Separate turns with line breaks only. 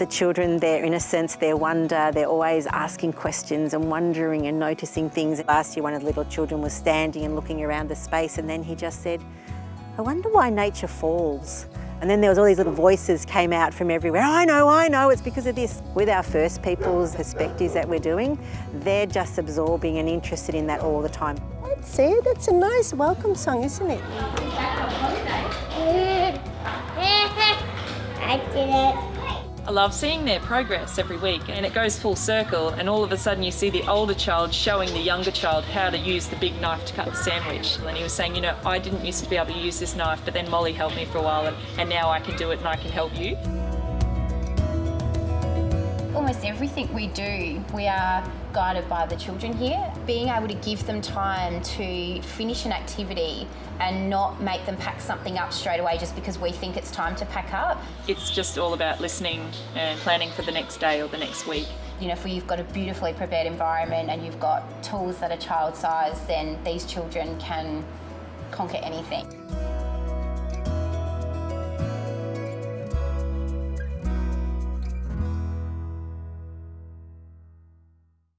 the children, their innocence, their wonder, they're always asking questions and wondering and noticing things. Last year one of the little children was standing and looking around the space and then he just said, I wonder why nature falls. And then there was all these little voices came out from everywhere. I know, I know, it's because of this. With our First Peoples perspectives that we're doing, they're just absorbing and interested in that all the time.
That's it, that's a nice welcome song, isn't it?
I did it.
I love seeing their progress every week and it goes full circle and all of a sudden you see the older child showing the younger child how to use the big knife to cut the sandwich. And he was saying, you know, I didn't used to be able to use this knife but then Molly helped me for a while and, and now I can do it and I can help you.
Almost everything we do, we are guided by the children here. Being able to give them time to finish an activity and not make them pack something up straight away just because we think it's time to pack up.
It's just all about listening and planning for the next day or the next week.
You know, if you've got a beautifully prepared environment and you've got tools that are child size, then these children can conquer anything.